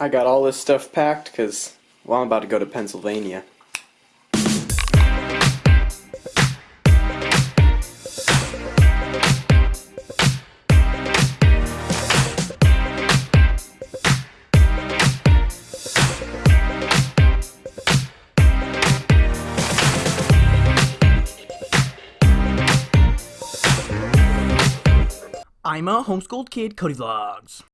I got all this stuff packed because, well, I'm about to go to Pennsylvania. I'm a homeschooled kid, Cody Vlogs.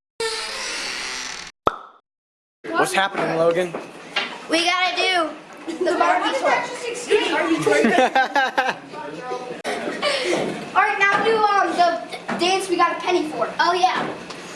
What's happening, Logan? We gotta do the Barbie tour. Alright, now do um the dance we got a penny for. Oh yeah.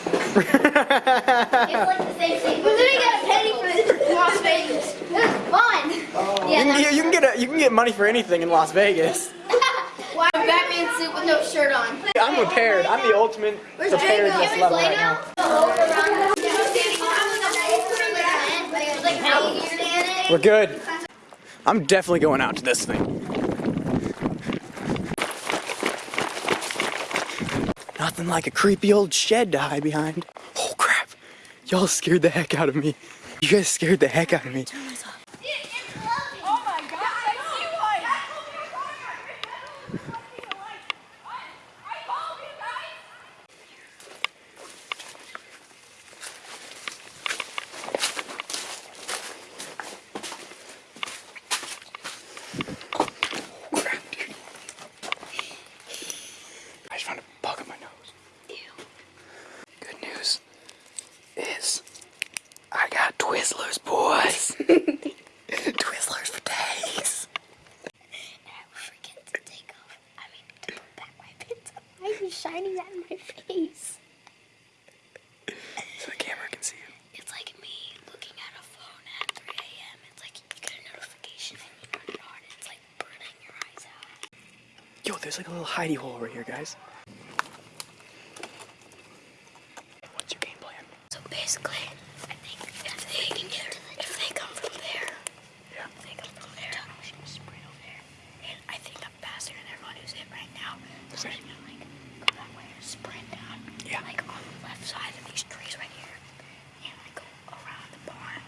it's like the same thing. We literally got a penny for this in Las Vegas. It was fun. You Yeah. can, get, you can get a, you can get money for anything in Las Vegas. Why a Batman suit with no shirt on? I'm prepared. I'm the ultimate Where's preparedness Can we level play right now? We're good. I'm definitely going out to this thing. Nothing like a creepy old shed to hide behind. Oh crap. Y'all scared the heck out of me. You guys scared the heck out of me. Oh my god, I Crap, dude. I just found a bug in my nose. Good news is I got Twizzlers, boys. Twizzlers for days. forget to take off. I mean, to put back my pins. Why are you shining that in my face? So the camera can see you. It's like me looking at a phone at 3 a.m. It's like you get a notification and you turn it on. It's like burning your eyes out. Yo, there's like a little hidey hole over here, guys. What's your game plan? So basically, I think if they can get, if they come from there, Yeah. if they come from there, we should just sprint over there. And I think I'm faster than everyone who's in right now. So Same. we're gonna like go that way and sprint down. Yeah. Like on the left side of these trees right here, and like go around the barn.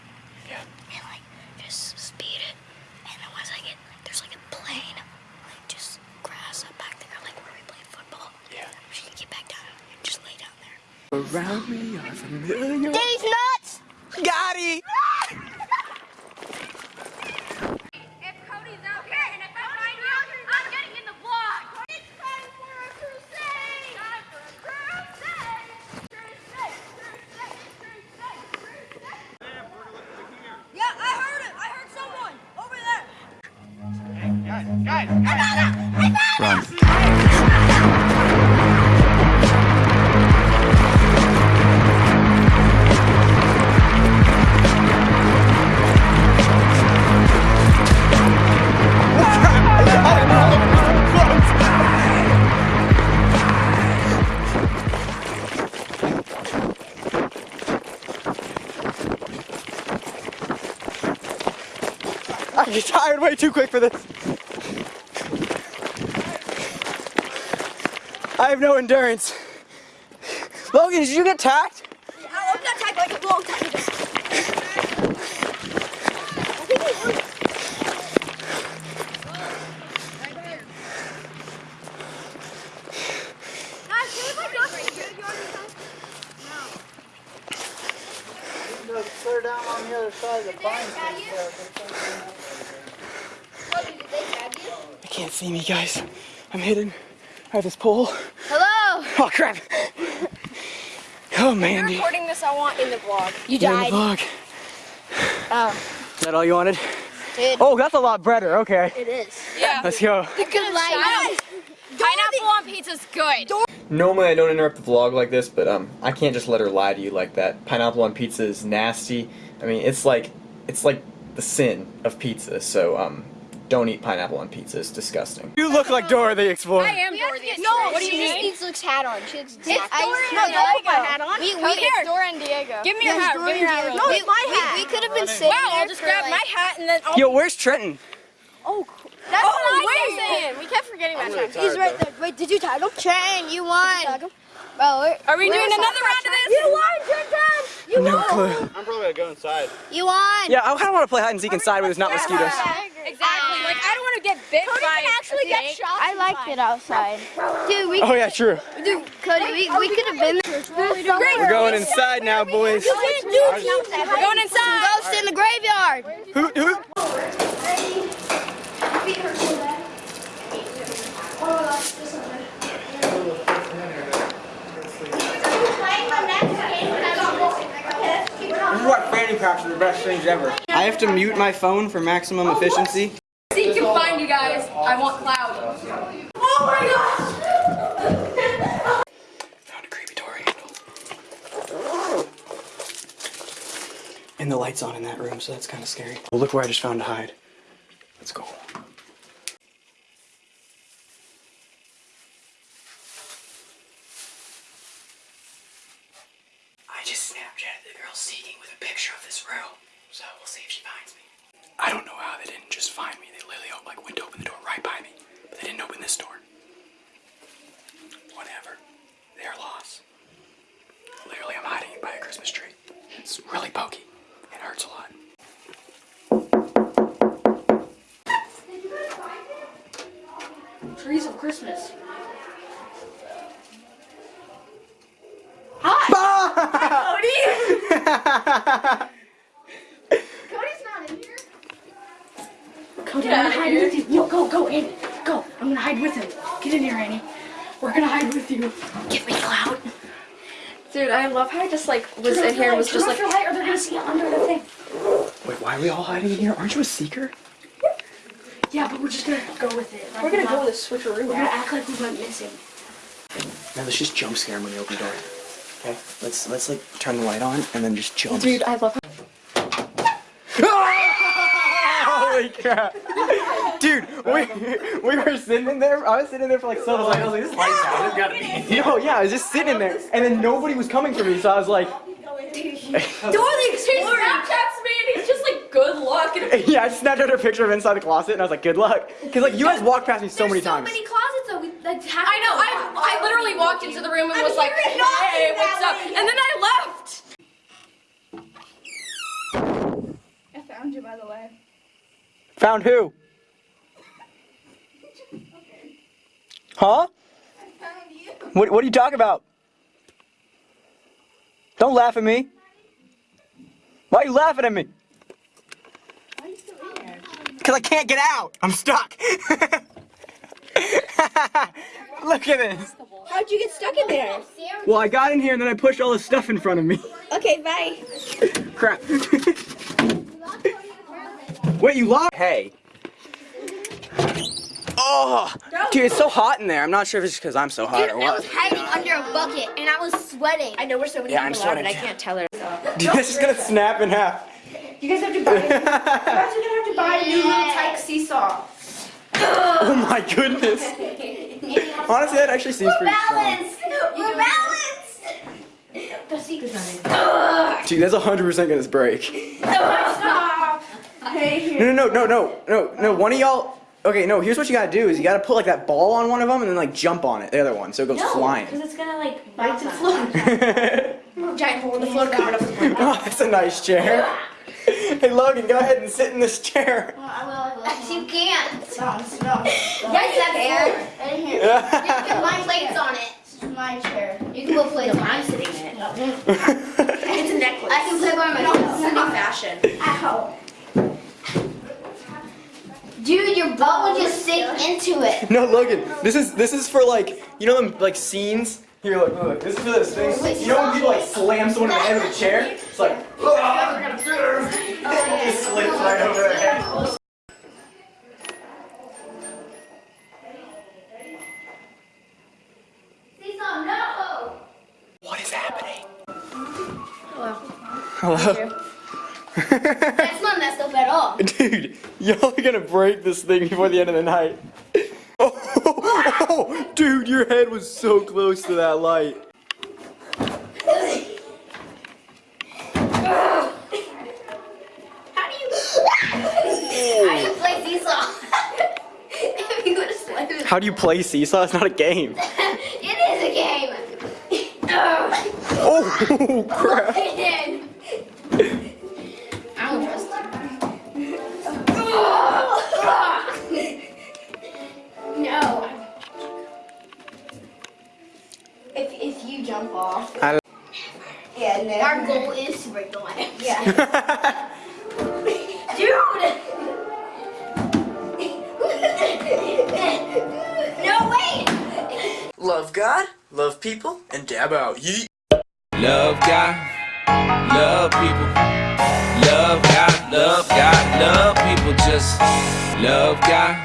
Yeah. and like just speed it. And then once I get like there's like a plain, like just grass up back there, like where we play football. Yeah. We should get back down and just lay down there. Around me are familiar. These nuts! Got it! If Cody's out way too quick for this. I have no endurance. Logan, did you get tacked? I got tagged like a long time ago. Guys, can we play Dr. Good Yard this time? Clear down on the other side of the pine. They can't see me, guys. I'm hidden. I have this pole. Hello! Oh, crap. Oh, man, dude. Recording this, I want in the vlog. You You're in the vlog. Oh, Is that all you wanted? Dude. Oh, that's a lot better. Okay. it is. Yeah. Let's go. Good light. Pineapple on pizza's good. Normally I don't interrupt the vlog like this, but um, I can't just let her lie to you like that. Pineapple on pizza is nasty. I mean, it's like it's like the sin of pizza. So um, don't eat pineapple on pizza. It's disgusting. You look like Dora the Explorer. I am Dorothy. No, what do you she just mean? needs Luke's hat on. She looks It's exactly Dora No, and don't put my hat on. We, we, Come here. Dora and Diego. Give me your hat. Give me your hat. No, it's my hat. We, could have been sitting Wow, I'll just grab like, my hat and then I'll. Yo, where's Trenton? Oh, that's Oh, what wait. I'm saying. We kept forgetting that. time. He's right there. Wait, did you tag him? Train, you won. Bro, we're, we doing another round of this? You won, Trenton. You No clue. I'm probably gonna go inside. You won. Yeah, I kind of want to play hide and seek inside where there's not mosquitoes. Exactly. Like I don't want to get bit by. actually get shot. I liked it outside. Dude, we Oh yeah, true. dude, Cody, we, we could have been there. We're going inside now, boys. We're going inside. Ghost in the graveyard. Hoot hoot. This is what fanny packs are the best things ever. I have to mute my phone for maximum oh, efficiency. See, can find you guys. I want cloud. Oh my gosh! Found a creepy door handle. And the light's on in that room, so that's kind of scary. Well, look where I just found to hide. Let's go. I just Snapchatted the girl seeking with a picture of this room, so we'll see if she finds me. I don't know how they didn't just find me. They literally like went to open the door right by me, but they didn't open this door. Whatever. Their loss. Literally, I'm hiding by a Christmas tree. It's really pokey. It hurts a lot. Trees of Christmas. Cody, I'm gonna hide with you. No, go, go, Annie. Go. I'm gonna hide with him. Get in here, Annie. We're gonna hide with you. Give me clout. Dude, I love how I just like was in here and was just like. Turn off your light or they're gonna see it under the thing. Wait, why are we all hiding in here? Aren't you a seeker? Yeah, but we're just gonna go with it. Right We're gonna now. go with a switcheroo. We're gonna act like we went missing. Now let's just jump scare him when they open the door. Okay, let's let's like turn the light on and then just jump. Dude, I love. Holy crap! Dude, we we were sitting in there. I was sitting there for like so long. I was like, this light's out. There's gotta be. No, yeah, I was just sitting in there, and then nobody was coming for me, so I was like, He Snapchats me and he's just like, good luck. Yeah, I just snapped out her picture of inside the closet, and I was like, good luck, because like you guys walked past me so many times. closets though. We like half I know. I I literally walked into the room and was like, hearing knocking hey, what's that up? way. And then I left. I found you, by the way. Found who? Huh? What, what are you talking about? Don't laugh at me. Why are you laughing at me? Because I can't get out. I'm stuck. Look at this. How'd you get stuck in there? Well, I got in here and then I pushed all the stuff in front of me. Okay, bye. Crap. Wait, you locked? Hey. Oh, dude, it's so hot in there. I'm not sure if it's because I'm so hot or what. I was hiding under a bucket and I was sweating. I know we're so many Yeah, I'm people out, but I can't tell her. Dude, this is gonna snap in half. You guys have to buy. you guys are gonna have to buy a new little tyke seesaw. Oh my goodness. Honestly, that actually seems pretty strong. Balance. We're balanced. The secret's not in. Dude, that's 100% gonna break. Stop. Hey, here. No, no, no, no, no, no, no. One of y'all. Okay, no. Here's what you gotta do: is you gotta put like that ball on one of them and then like jump on it, the other one, so it goes flying. Because it's gonna like bite the floor. oh, Giant hole in the floor covered up with oh, my that's a nice chair. Hey, Logan, go ahead and sit in this chair. You uh-huh. can't. Stop, stop. Yes, that's fair. Right here. You can put my plates on it. This is my chair. You can put plates on I'm it. sitting in it. It's a necklace. I can put by myself. Sydney fashion. Ow. Dude, your butt would just oh, sink into it. no, Logan, this is this is for like you know them like scenes. Here, look, look, this is for those things. You know when people like slam someone in the head with a chair? It's like, oh, it just slips right over their head. Hello. That's not messed up at all. Dude, y'all are gonna break this thing before the end of the night. Oh, oh dude, your head was so close to that light. How do you? How do you play seesaw? if you go to slam it. How do you play seesaw? It's not a game. It is a game. Oh, crap. Love God, love people, and dab out. Yeet. Love God, love people. Love God, love God, love people. Just love God,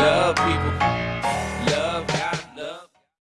love people.